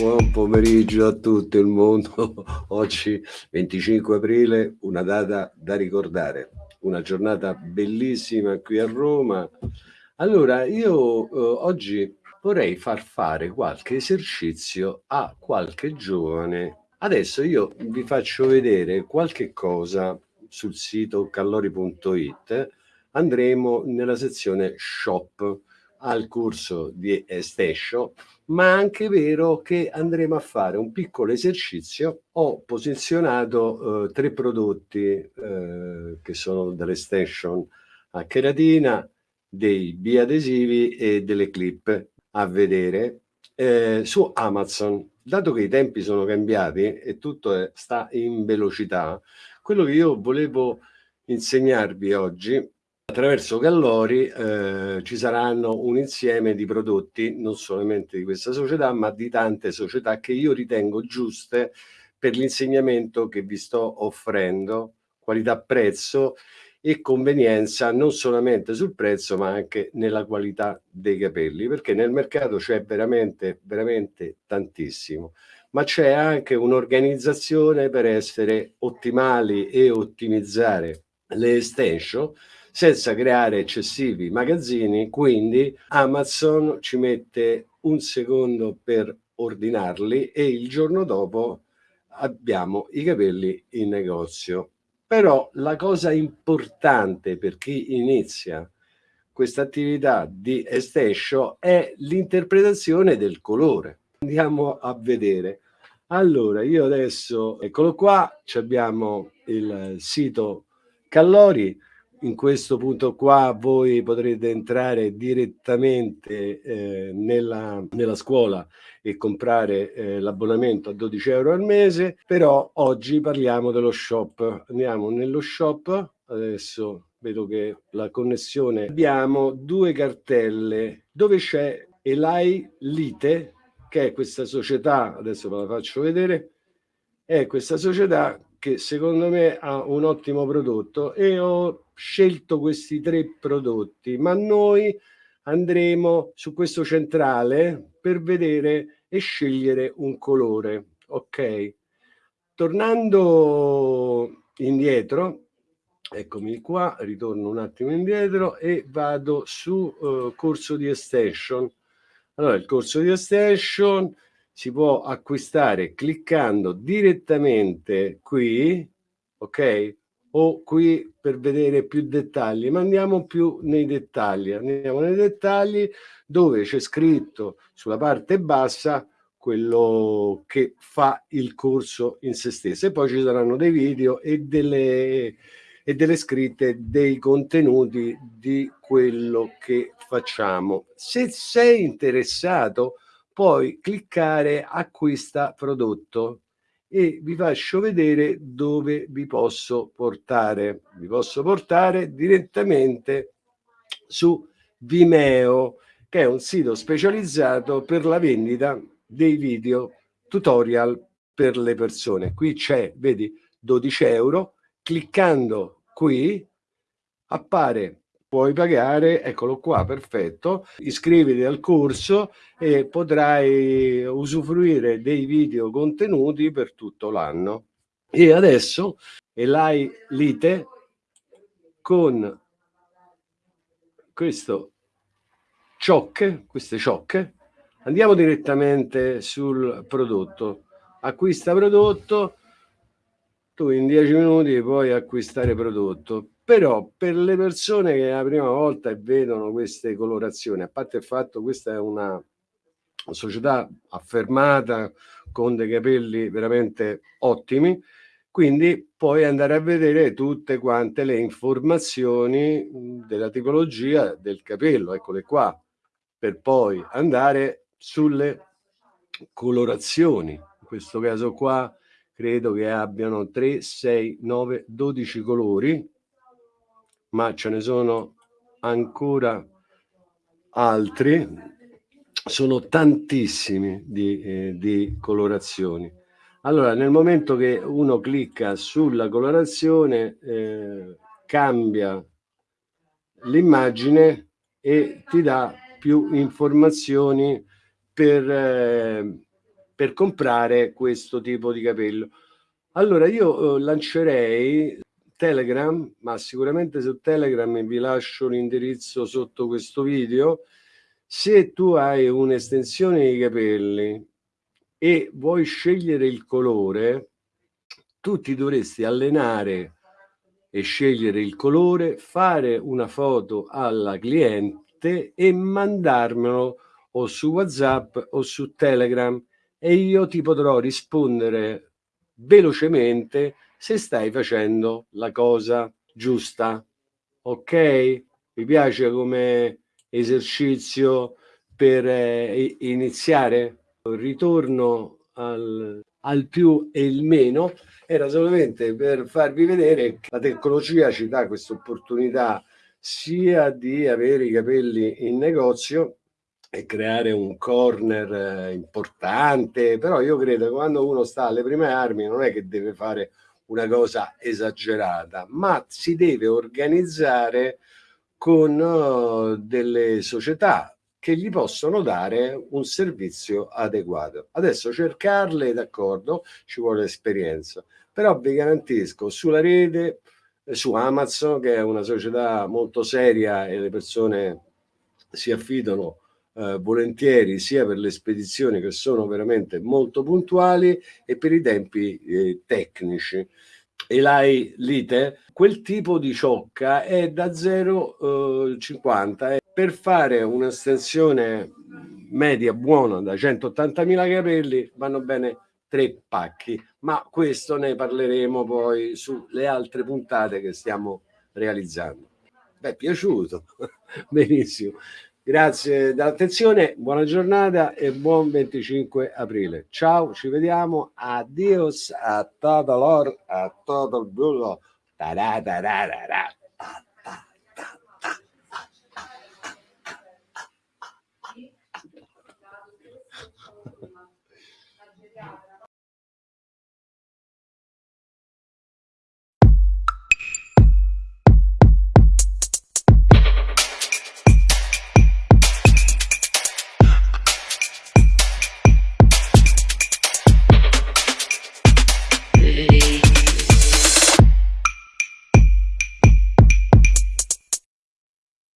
Buon pomeriggio a tutto il mondo. Oggi 25 aprile, una data da ricordare, una giornata bellissima qui a Roma. Allora, io eh, oggi vorrei far fare qualche esercizio a qualche giovane. Adesso io vi faccio vedere qualche cosa sul sito callori.it. Andremo nella sezione shop al corso di Estescio, ma anche vero che andremo a fare un piccolo esercizio. Ho posizionato eh, tre prodotti eh, che sono dell'Extension a cheratina, dei biadesivi e delle clip a vedere eh, su Amazon. Dato che i tempi sono cambiati e tutto è, sta in velocità, quello che io volevo insegnarvi oggi attraverso Gallori eh, ci saranno un insieme di prodotti non solamente di questa società ma di tante società che io ritengo giuste per l'insegnamento che vi sto offrendo qualità-prezzo e convenienza non solamente sul prezzo ma anche nella qualità dei capelli perché nel mercato c'è veramente veramente tantissimo. Ma c'è anche un'organizzazione per essere ottimali e ottimizzare le extension senza creare eccessivi magazzini, quindi Amazon ci mette un secondo per ordinarli e il giorno dopo abbiamo i capelli in negozio. Però la cosa importante per chi inizia questa attività di estescio è l'interpretazione del colore. Andiamo a vedere. Allora, io adesso, eccolo qua, abbiamo il sito Callori, in questo punto qua voi potrete entrare direttamente eh, nella, nella, scuola e comprare eh, l'abbonamento a 12 euro al mese, però oggi parliamo dello shop. Andiamo nello shop, adesso vedo che la connessione, abbiamo due cartelle dove c'è Elai Lite, che è questa società, adesso ve la faccio vedere, è questa società che secondo me ha un ottimo prodotto e ho scelto questi tre prodotti, ma noi andremo su questo centrale per vedere e scegliere un colore. Ok, tornando indietro, eccomi qua, ritorno un attimo indietro e vado su uh, corso di extension. Allora, il corso di extension si può acquistare cliccando direttamente qui, ok? o qui per vedere più dettagli, ma andiamo più nei dettagli, andiamo nei dettagli dove c'è scritto sulla parte bassa quello che fa il corso in se stesso e poi ci saranno dei video e delle, e delle scritte dei contenuti di quello che facciamo. Se sei interessato puoi cliccare acquista prodotto e vi faccio vedere dove vi posso portare. Vi posso portare direttamente su Vimeo, che è un sito specializzato per la vendita dei video tutorial per le persone. Qui c'è, vedi, 12 euro. Cliccando qui appare puoi pagare, eccolo qua, perfetto, iscriviti al corso e potrai usufruire dei video contenuti per tutto l'anno. E adesso Elai Lite con questo ciocche, queste ciocche, andiamo direttamente sul prodotto. Acquista prodotto, tu in 10 minuti puoi acquistare prodotto però per le persone che la prima volta vedono queste colorazioni, a parte il fatto che questa è una società affermata con dei capelli veramente ottimi, quindi puoi andare a vedere tutte quante le informazioni della tipologia del capello, eccole qua, per poi andare sulle colorazioni. In questo caso qua credo che abbiano 3, 6, 9, 12 colori, ma ce ne sono ancora altri, sono tantissimi di, eh, di colorazioni. Allora, nel momento che uno clicca sulla colorazione, eh, cambia l'immagine e ti dà più informazioni per, eh, per comprare questo tipo di capello. Allora io eh, lancerei Telegram, ma sicuramente su Telegram vi lascio l'indirizzo sotto questo video. Se tu hai un'estensione di capelli e vuoi scegliere il colore, tu ti dovresti allenare e scegliere il colore, fare una foto alla cliente e mandarmelo o su WhatsApp o su Telegram e io ti potrò rispondere velocemente se stai facendo la cosa giusta. Ok? Vi piace come esercizio per eh, iniziare? Ritorno al, al più e il meno era solamente per farvi vedere che la tecnologia ci dà questa opportunità sia di avere i capelli in negozio e creare un corner eh, importante, però io credo che quando uno sta alle prime armi non è che deve fare una cosa esagerata, ma si deve organizzare con uh, delle società che gli possono dare un servizio adeguato. Adesso cercarle, d'accordo, ci vuole esperienza, però vi garantisco sulla rete, eh, su Amazon, che è una società molto seria e le persone si affidano eh, volentieri sia per le spedizioni che sono veramente molto puntuali e per i tempi eh, tecnici. Elai Lite, quel tipo di ciocca è da 0,50 eh, per fare un'estensione media buona da 180.000 capelli vanno bene tre pacchi, ma questo ne parleremo poi sulle altre puntate che stiamo realizzando. Beh, piaciuto, benissimo. Grazie dell'attenzione, buona giornata e buon 25 aprile. Ciao, ci vediamo. Adios a todo l'or, a todo il bullo.